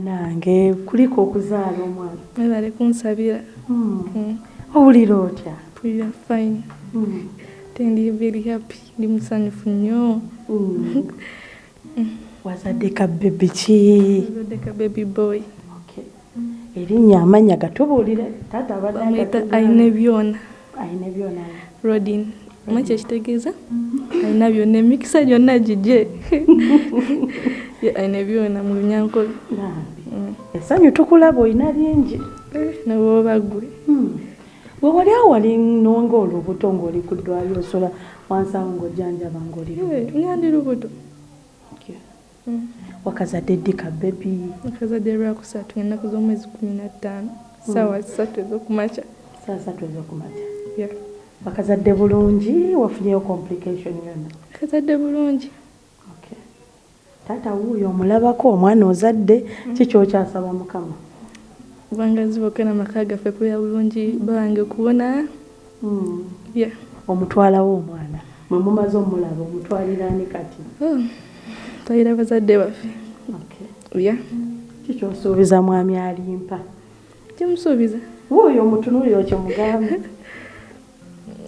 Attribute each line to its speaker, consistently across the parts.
Speaker 1: nange kuliko okuzaala omwana.
Speaker 2: Webale kunsabira.
Speaker 1: Hmm.
Speaker 2: Mm.
Speaker 1: owulira otya?
Speaker 2: Mpulira fine.
Speaker 1: Hmm.
Speaker 2: tendi very happy. Ndi musanyufu nnyo.
Speaker 1: Hmm. wazadde kabebi ki?
Speaker 2: Odeka baby boy.
Speaker 1: Okay. erinnya amanya gatubuulire. Taata abadde agatuzaala.
Speaker 2: ayina byona.
Speaker 1: Ayina byona.
Speaker 2: Rodin omanyi kyekitegeeza ayina byonna emikisa gyonna gigye. Ye ayina byona mu lunyankole
Speaker 1: esanyu tukulaba olina lingi
Speaker 2: Eh, nebwoba gwe
Speaker 1: Hmm. we wali awo wali nonga olubuto ng'oli ku ddwaliro osola wansawo ng'ojjanjaba ng'oli
Speaker 2: Eh, nyandi lubuto.
Speaker 1: Okay.
Speaker 2: Mm.
Speaker 1: wakazadde ddi kabebi
Speaker 2: akazadde lwakusatu ennaku z'omwezi kumi na ttaano. Saawa satu ez'okumakya.
Speaker 1: Saa satu ez'okumakya
Speaker 2: Yeah.
Speaker 1: wakazadde bulungi wafunyeyo complication yonna?
Speaker 2: Akazadde bulungi.
Speaker 1: Okay. taata wuuyo omulabako omwana ozadde kikyokyasaba mukama?
Speaker 2: Kubanga ziboka namaka gaffe kubeera bulungi bawange kuwona
Speaker 1: Hmm. omutwalawo omwana mwe mumaze omulaba omutwaliraani kati?
Speaker 2: Oh, twalira bazadde baffe. Ya
Speaker 1: kikyosuubiza mwami alimpa?
Speaker 2: Kimusuubiza.
Speaker 1: Wuuyo omutunuuliro kyemugambe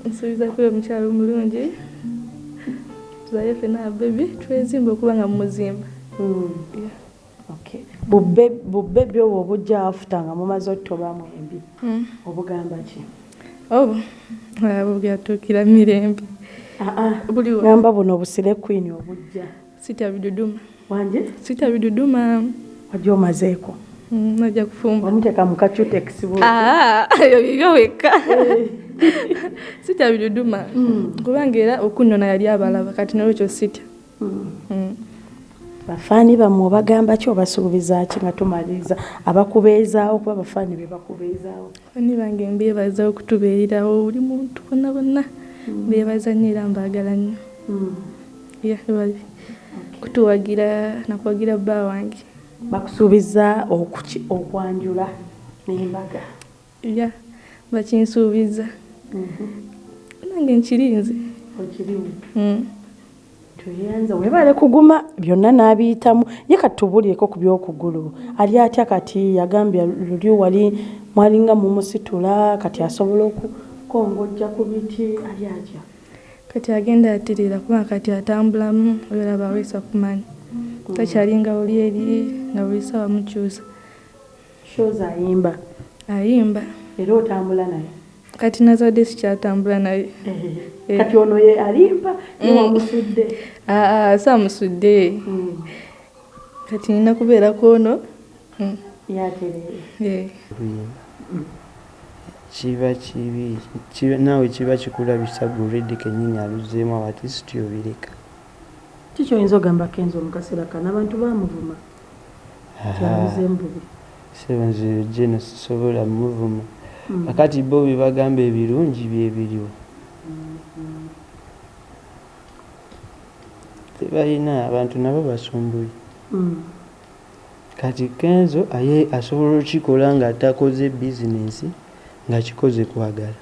Speaker 2: nsuubiza kuba omukyalo omulungi tuzaye ffena bebi twezimba okuba nga mumuzimba
Speaker 1: Hmm. Bubbebi obwo obujja afuta nga mumaze ottobamu embi.
Speaker 2: Mm.
Speaker 1: obugamba ki?
Speaker 2: Obo abo byatuukira mirembe. Buliwa
Speaker 1: gamba buno obusire kwini obujja.
Speaker 2: Sita biduduma.
Speaker 1: Wanje?
Speaker 2: Sita biduduma.
Speaker 1: Wajja omazeeko.
Speaker 2: Mm, najja kufumba.
Speaker 1: Omuteeka mu kacutex
Speaker 2: Ah, eyo bibyo wekka sitya biduduma. Kubanga era okunnona yali abalaba kati nolwekyo sitya. Mm.
Speaker 1: bafaani bammwe obagamba ki obasuubiza ki nga tumaliriza? Abakubeezaawo kuba bafaani be bakubeezaawo.
Speaker 2: Bani bange mbeebaza okutubeererawo buli muntu bonna bonna mbeebaza nnyo era mbaagala nnyo. Ya bali. Kutuwagira nakuwagira bba wange.
Speaker 1: Bakusuubiza okwanjula n'embaga.
Speaker 2: Ya bakinsuubiza nange nkirinze.
Speaker 1: Okirimu
Speaker 2: Mm.
Speaker 1: tuyanza webale kuguma byonna n'abiyitamu. Ye kati tubulyeko ku byokugulu. Ali atya? Kati yagambye luli wali mwalinga mumusitula kati asobola okukongojja ku biti. Ali atya?
Speaker 2: Kati agenda aterera kubanga kati atambulamu obeera baweesa kumanyi takyalinga oli eri nga buli sawa mukyusa.
Speaker 1: Shows ayimba.
Speaker 2: Ayimba.
Speaker 1: Era otambula naye
Speaker 2: kati nazadde sikyatambula naye.
Speaker 1: Kati ono ye alimba yewamusudde
Speaker 2: aa saamusudde kati nina kubeerako ono? Mm,
Speaker 1: yaterere
Speaker 3: kiba kibi naawe kiba kikulabisa guredi kenyini aluzeemu abatisiti obireka.
Speaker 1: Kikyoyinza ogamba kenzo mukaseera kano abantu bamuvuma kyabuzeemu bubi.
Speaker 3: Sebe nze jeno sisobola muvuma akati bo bye bagamba ebirungi byebiriwo tebalina abantu nabo basumbuye.
Speaker 1: Mm.
Speaker 3: kati kenzo aye asobola okikola nga takoze bizinensi nga kikoze kwagala.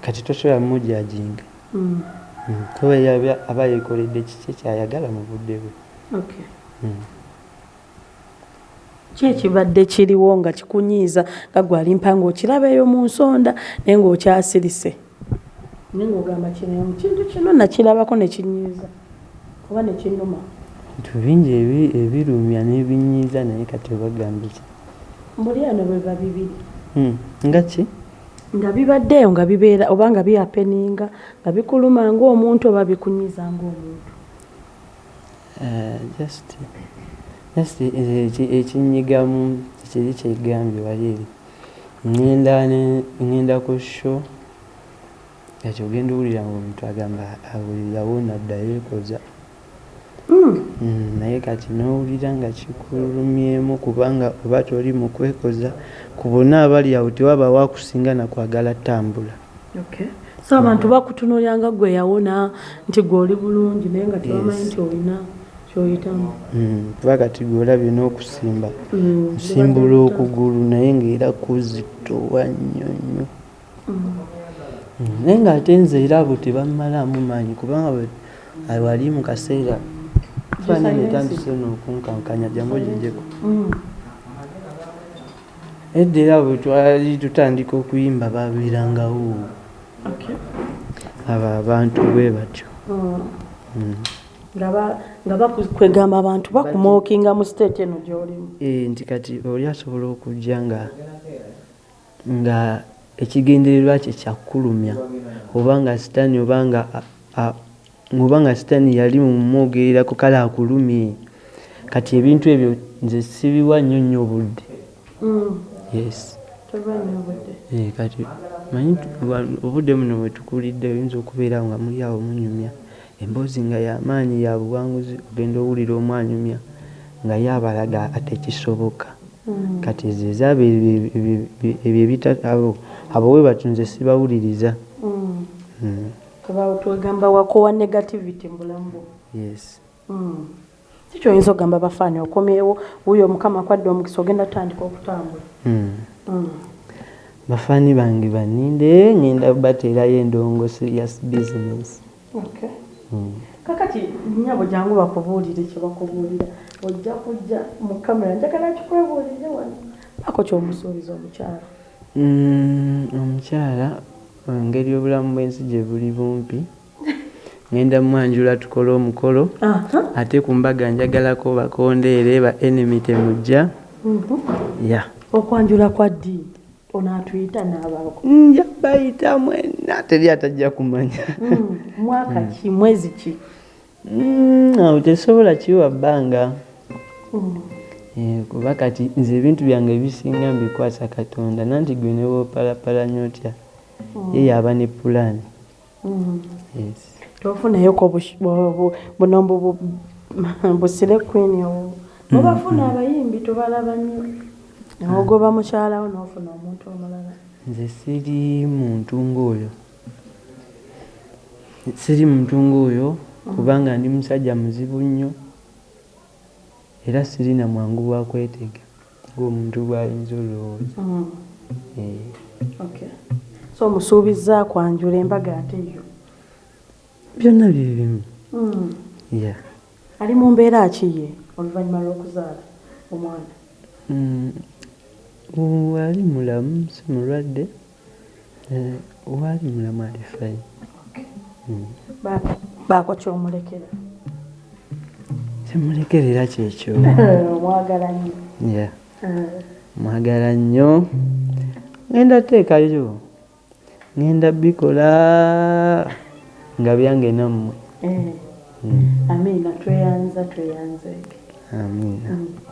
Speaker 3: Kati tosobola mujajinga kuba aba- yekoledde kiki kyayagala mu budde bwe?
Speaker 1: Okay.
Speaker 3: Mm.
Speaker 1: Ki ekibadde kiriwo nga kikunyiiza nga gwalimpa ngaokiraba eyo mu nsonda naye ng'okyasirise? Naye ng'ogamba kino kintu kino nakirabako ne kinyiiza oba ne kinnuma?
Speaker 3: Bintu bingi ebi- ebirumya n'ebinyiiza naye kati obagambe ki?
Speaker 1: Mbuli ano bwe biba bibiri.
Speaker 3: Mm. nga ki?
Speaker 1: Nga bibaddeeyo nga bibeera oba nga biyapeninga nga bikuluma ng'omuntu oba bikunyiiza ng'omuntu.
Speaker 3: Eh, just ekinyigamu kiri kyegambye wali eri ŋŋenda ku sho kati ogenda owulira nga omuntu agamba awulirawo naddayo ekoza
Speaker 1: Mm.
Speaker 3: Mm, naye kati n'owulira nga kikulumyemu kubanga oba toli mu kwekoza ku bonna abali awo tewaba wakusinga nakwagala ttambula
Speaker 1: Okay. so abantu bakutunuulira nga gwe yawona nti gwe oli bulungi naye nga tebamanyi nti olina kyoyitamu
Speaker 3: Mm, kuba kati gwolabye n'okusimba
Speaker 1: Mm.
Speaker 3: nsimbula okugulu naye ngaera kuzitowa nnyo nnyo Mm, naye ng'ate nze era abo tebammalaamu maanyi kubanga wali mu kaseera faanana etandise n'okunkankanya jangu ogijeko
Speaker 1: Mm.
Speaker 3: edda era bwe twali tutandika okuyimba babirangawo
Speaker 1: Okay.
Speaker 3: abo abantu bwe batyo.
Speaker 1: Mm. Nga ba- nga bakwegamba abantu bakumookinga mu state eno gy'olimu
Speaker 3: Eh, nti kati oli asobola okujja nga nga ekigendererwa kye kyakulumya oba nga sitaani oba nga a- a- oba nga sitaani yali mumwogererako kale akulumye kati ebintu ebyo nze sibiwa nnyo nnyo obudde
Speaker 1: Mm.
Speaker 3: yes. Eh, kati manyi obudde buno bwe tukulidde oyinza okubeera nga muli awo munyumya emboozi nga yamaanyi ya buwanguzi ogenda owulira omwanyumya nga ye abalaga ate kisoboka.
Speaker 1: Mm.
Speaker 3: kati ezo ezaabo ebyo- ebyo- ebyo- ebyo ebita abo we batunze sibawuliriza.
Speaker 1: Mm.
Speaker 3: Mm,
Speaker 1: twegamba wakowa negativity mu bulamu. Bwo
Speaker 3: yes.
Speaker 1: Mm. si kyoyinza okugamba bafaani okomyewo wuyo omukama akwadde omukisa ogenda tutandika okutambula.
Speaker 3: Bafaani bange baninde ngenda bateerayo endongo serious business.
Speaker 1: Okay. Kakati nyabo jangu bakubuulire kye bakubuulira. Ojja kujja mu kamera njagala kikwebuulire wano. Ako kyomusuubiza omukyala.
Speaker 3: Mm, omukyala engeri obulamu bw'ensi gye buli bumpi. Ngenda mwanjula tukole omukolo. Ate ku mbaga njagalako bakondeere ba enemy temujja.
Speaker 1: Mhm.
Speaker 3: ya.
Speaker 1: Okwanjula kwa ddi onaatuyita n'abaako
Speaker 3: nja bayita mwena teri atajja kumanya
Speaker 1: Mm. mwaka ki mwezi ki
Speaker 3: Mm, awo tesobola kiwa bbanga
Speaker 1: Mm.
Speaker 3: Eh, kuba kati nze ebintu byange ebisinga mbikwasa katonda nanti gwe ne woopalapala nnyo otya ye yaba ne pulaani
Speaker 1: Mm. tofunayoko bush- bu- bu- buno bu- bu- busire queen owo mubafuna abayimbi tubalaba nnyo nogoba mukyalawo nofuna omuntu omulala.
Speaker 3: Nze siri muntu ng'oyo siri muntu ng'oyo kubanga ndi musajja muzibu nnyo era siri na mwangu bwa kwetega ng'omuntu bw'ayinza olowooza.
Speaker 1: Mm.
Speaker 3: Eh,
Speaker 1: Okay. so musuubiza kwanjula embaga ate yo
Speaker 3: byonna bye bimu.
Speaker 1: Mm. ali mu mbeera akiye oluvannyuma lw'okuzaala omwana
Speaker 3: Wali mulamu si mulwadde Eh, wali mulamu ali fayi Mm.
Speaker 1: Ba- baako kyomulekera
Speaker 3: kimulekerera kyekyo
Speaker 1: omwagala nnyo. Eh,
Speaker 3: mwagala nnyo. Ŋenda teekayo ŋenda bikola nga byange nammwe.
Speaker 1: Eh.
Speaker 3: Mm,
Speaker 1: amiina tweyanza tweyanzeeke
Speaker 3: amiina.
Speaker 1: Mm.